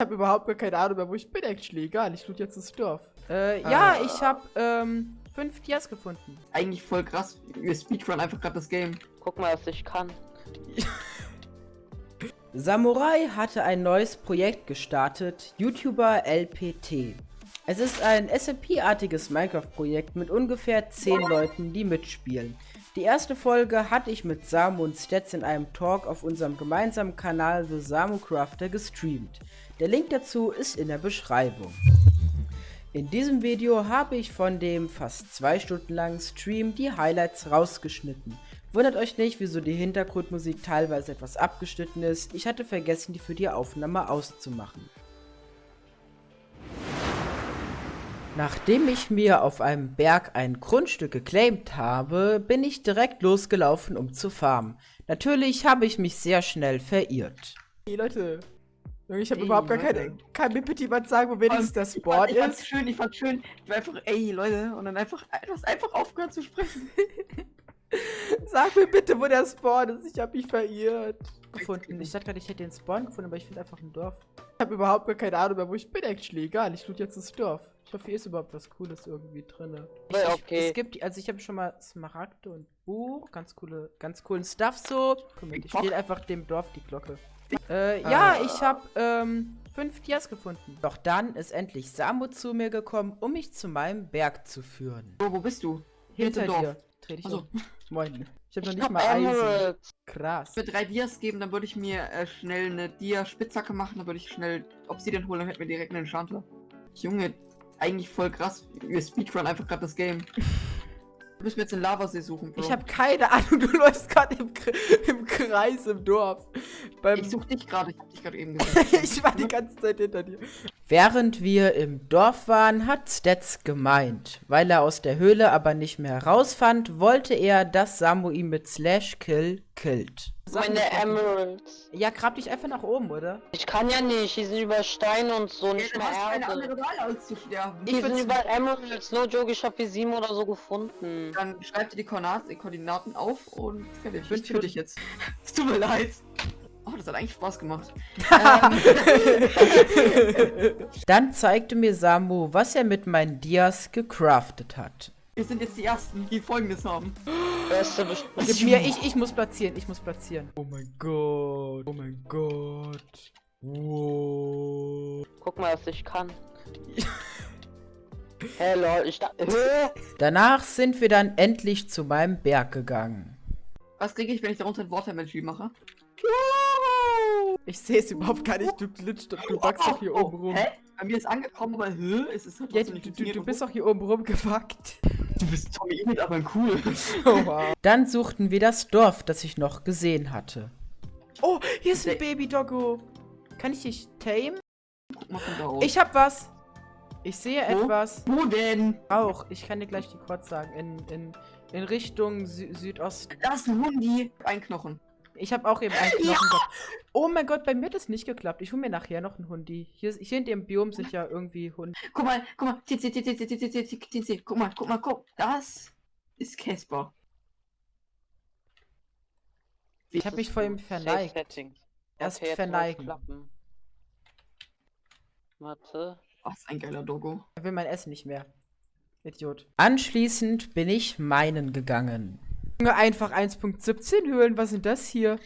Ich habe überhaupt gar keine Ahnung mehr, wo ich bin, actually. Egal, ich loot jetzt das Dorf. Äh, ja, Ah. ich habe ähm, fünf Dias gefunden. Eigentlich voll krass. Wir speedrun einfach gerade das Game. Guck mal, was ich kann. Samurai hatte ein neues Projekt gestartet, YouTuber LPT. Es ist ein SMP-artiges Minecraft-Projekt mit ungefähr 10 Leuten, die mitspielen. Die erste Folge hatte ich mit Samu und Stats in einem Talk auf unserem gemeinsamen Kanal The Samu Crafter gestreamt. Der Link dazu ist in der Beschreibung. In diesem Video habe ich von dem fast zwei Stunden langen Stream die Highlights rausgeschnitten. Wundert euch nicht, wieso die Hintergrundmusik teilweise etwas abgeschnitten ist. Ich hatte vergessen, die für die Aufnahme auszumachen. Nachdem ich mir auf einem Berg ein Grundstück geclaimt habe, bin ich direkt losgelaufen, um zu farmen. Natürlich habe ich mich sehr schnell verirrt. Hey, Leute. Ich habe überhaupt gar keine, kein Mitbetrieb, was sagen, wo wenigstens der Ich Spawn fand, ich fand's ist. schön, ich fand's schön. Ich war einfach, ey Leute, und dann einfach, du hast einfach aufgehört zu sprechen. Sag mir bitte, wo der Spawn ist. Ich habe mich verirrt. Gefunden. Ich dachte gerade, ich hätte den Spawn gefunden, aber ich finde einfach ein Dorf. Ich habe überhaupt gar keine Ahnung mehr, wo ich bin, actually. Egal, ich loot jetzt das Dorf. Ich hoffe, hier ist überhaupt was Cooles irgendwie drin. Ich, Ja, ich, okay. Es gibt, also ich habe schon mal Smaragde und Buch, ganz coole, ganz coolen Stuff so. Guck mal, ich spiele einfach dem Dorf die Glocke. Äh, ja, ich habe ähm, fünf Dias gefunden. Doch dann ist endlich Samu zu mir gekommen, um mich zu meinem Berg zu führen. So, wo bist du? Hinter Dorf. dir. Dreh dich Achso. um. Moin. Ich habe noch Ich nicht hab mal Eisen. Krass. Für drei Dias geben, dann würde ich mir äh, schnell eine Dia-Spitzhacke machen, dann würde ich schnell Obsidian holen, dann hätten wir direkt einen Enchanter. Junge, eigentlich voll krass. Wir speedrun einfach gerade das Game. Du müssen wir jetzt den Lavasee suchen, Bro. Ich habe keine Ahnung, du läufst gerade im, im Kreis im Dorf. Beim ich such dich gerade, ich hab dich gerade eben gesehen. ich war die ganze Zeit hinter dir. Während wir im Dorf waren, hat Stats gemeint. Weil er aus der Höhle aber nicht mehr herausfand, wollte er, dass Samu ihn mit Slash Kill killt. Meine Emeralds. Ja, grab dich einfach nach oben, oder? Ich kann ja nicht, die sind über Steine und so, Ja, nicht mehr hast keine Erde. andere Wahl, als zu sterben. Die sind würd's- über Emeralds, no joke, ich hab wie sieben oder so gefunden. Dann schreib dir die Koordinaten, auf und fertig. Bin Ich für- dich jetzt. Es tut mir leid. Oh, das hat eigentlich Spaß gemacht. Dann zeigte mir Samu, was er mit meinen Dias gecraftet hat. Wir sind jetzt die Ersten, die Folgendes haben. Beste Besprechung. Gib mir, ich, ich muss platzieren, ich muss platzieren. Oh mein Gott, oh mein Gott. Wow. Guck mal, was ich kann. Hey lol, ich da. Danach sind wir dann endlich zu meinem Berg gegangen. Was kriege ich, wenn ich darunter ein Watermelon mache? Ich sehe es überhaupt gar nicht, du glitscht, du wachst doch hier oben rum. Hä? Bei mir ist angekommen, aber hä? Es ist halt Ja, du, du, du bist doch hier oben rumgewackt. Du bist Tommy Emil, aber cool. Oh, wow. Dann suchten wir das Dorf, das ich noch gesehen hatte. oh hier ist ein Baby-Doggo. Kann ich dich tame? Ich hab was. Ich sehe Wo? etwas. Wo denn? Auch. Ich kann dir gleich die Quads sagen. In, in, in Richtung Sü Südosten. Da ist ein Hundi. Ein Knochen. Ich habe auch eben einen Knochen gehabt. Oh mein Gott, bei mir hat das nicht geklappt. Ich hole mir nachher noch einen Hundi. Hier, hier in dem Biom sind ja irgendwie Hunde. Guck mal, guck mal. Guck mal, guck mal, guck. Das ist Casper. Ich habe mich vor ihm verneigt. Erst verneigen. Warte. Was ein geiler Doggo. Er will mein Essen nicht mehr. Idiot. Anschließend bin ich meinen gegangen. Junge, einfach 1.17 Höhlen. Was sind das hier?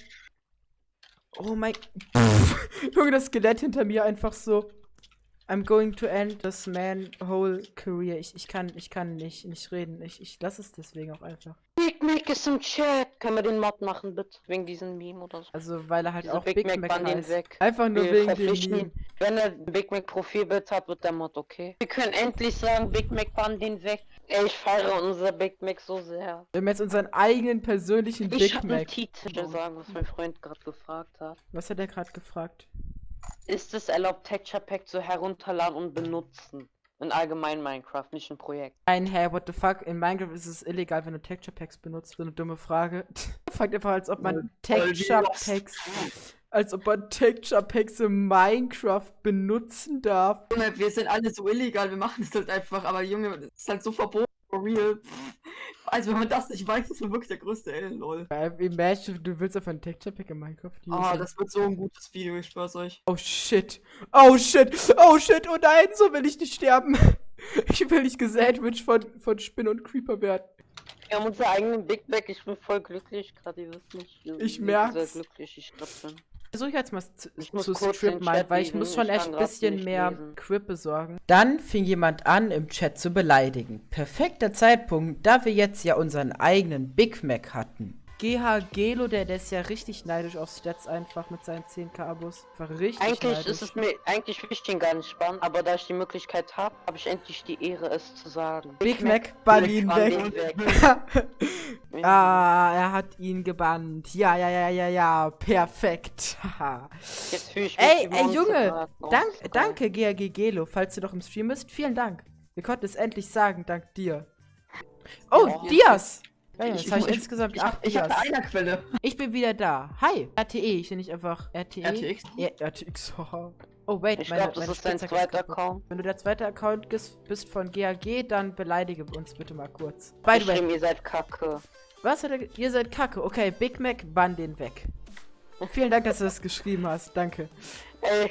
Oh mein... Junge, das Skelett hinter mir einfach so. I'm going to end this man whole career. Ich, ich kann, ich kann nicht, nicht reden. Ich, ich lasse es deswegen auch einfach. Big Mac ist im Chat. Können wir den Mod machen, bitte? Wegen diesem Meme oder so. Also, weil er halt Diese auch Big Big, Mac Mac, heißt. weg. Einfach nur Wir wegen dem Meme. Wenn er Big Mac Profilbild hat, wird der Mod okay. Wir können endlich sagen, Big Mac Bun den weg. Ey, ich feiere unser Big Mac so sehr. Wir haben jetzt unseren eigenen persönlichen Ich Big hab einen Mac. Titel sagen, was mein Freund gerade gefragt hat. Was hat er gerade gefragt? Ist es erlaubt, Texture Pack zu herunterladen und benutzen? In allgemein Minecraft, nicht ein Projekt. Nein, hey, what the fuck? In Minecraft ist es illegal, wenn du Texture Packs benutzt. So eine dumme Frage. Fragt einfach, als ob man Texture. Packs. Als ob man Texture Packs in Minecraft benutzen darf. Junge, wir sind alle so illegal, wir machen es halt einfach, aber Junge, das ist halt so verboten. For real. Also wenn man das nicht weiß, ist man wirklich der größte L, lol. Imagine, du willst auf ein Texture Pack in Minecraft. Ah, das wird so ein gutes Video, ich schwör's euch. Oh shit. Oh shit. Oh shit. Oh nein, so will ich nicht sterben. Ich will nicht gesandwiched von, von Spin und Creeper werden. Wir haben unseren eigenen Big Mac. Ich bin voll glücklich gerade. Ihr wisst nicht. Ich merk's. sehr glücklich ich gerade bin. Versuche ich jetzt mal zu, strippen, mal, weil ich muss schon ich echt ein bisschen mehr lesen. Quip besorgen. Dann fing jemand an, im Chat zu beleidigen. Perfekter Zeitpunkt, da wir jetzt ja unseren eigenen Big Mac hatten. GH Gelo, der, der ist ja richtig neidisch auf Stats einfach mit seinen 10k Abos. War richtig Eigentlich neidisch. ist es mir, eigentlich will ich den gar nicht spannend, aber da ich die Möglichkeit habe, habe ich endlich die Ehre, es zu sagen. Big Mac, Berlin weg. weg. ah, er hat ihn gebannt. Ja, ja, ja, ja, ja. Perfekt. Jetzt fühle ich mich ey, ey, Junge. Dank, danke, GRG Gelo, falls du noch im Stream bist. Vielen Dank. Wir konnten es endlich sagen, dank dir. Oh, Ja. Dias. Ja, ja, Ich- jetzt habe ich, ich- insgesamt Ich, acht hab- ich habe eine Quelle. Ich bin wieder da. Hi. RTE, ich nenne nicht einfach RTE. RTX. Ja, RTX. haha. Oh, wait, Ich meine- glaube, das meine ist dein zweiter. Account. Wenn du der zweite Account bist von GAG, dann beleidige uns bitte mal kurz. By the way, ihr seid kacke. was er. Ihr seid kacke. Okay, Big Mac, bann den weg. Vielen Dank, dass du das geschrieben hast. Danke. Ey,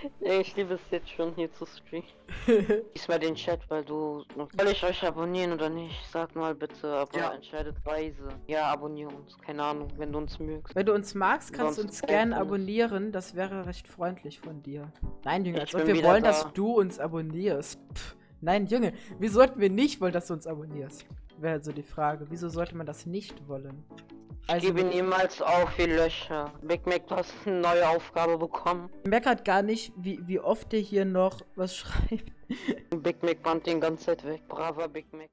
ich liebe es jetzt schon hier zu streamen. Lies mal den Chat, weil du. Soll ich euch abonnieren oder nicht? Sag mal bitte, aber Ja. entscheidet weise. Ja, abonniere uns. Keine Ahnung, wenn du uns mögst. Wenn du uns magst, kannst du uns gerne abonnieren. Das wäre recht freundlich von dir. Nein, Junge, als ob wir wollen, da. dass du uns abonnierst. Pff, nein, Junge, wie sollten wir nicht wollen, dass du uns abonnierst? Wäre so die Frage. Wieso sollte man das nicht wollen? Also, Gebe niemals auf, ihr Löcher. Big Mac, du hast eine neue Aufgabe bekommen. meckert gar nicht, wie, wie oft der hier noch was schreibt. Big Mac band den ganze Zeit weg. Braver Big Mac.